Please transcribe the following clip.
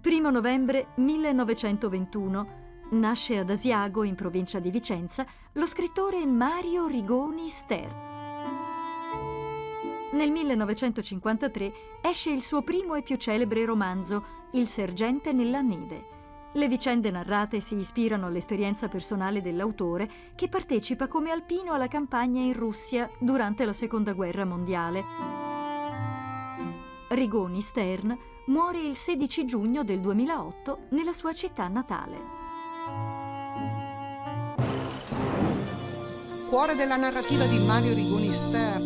1 novembre 1921 nasce ad Asiago, in provincia di Vicenza, lo scrittore Mario Rigoni Stern. Nel 1953 esce il suo primo e più celebre romanzo, Il sergente nella neve. Le vicende narrate si ispirano all'esperienza personale dell'autore che partecipa come alpino alla campagna in Russia durante la Seconda Guerra Mondiale. Rigoni Stern muore il 16 giugno del 2008 nella sua città natale. Cuore della narrativa di Mario Rigoni Stern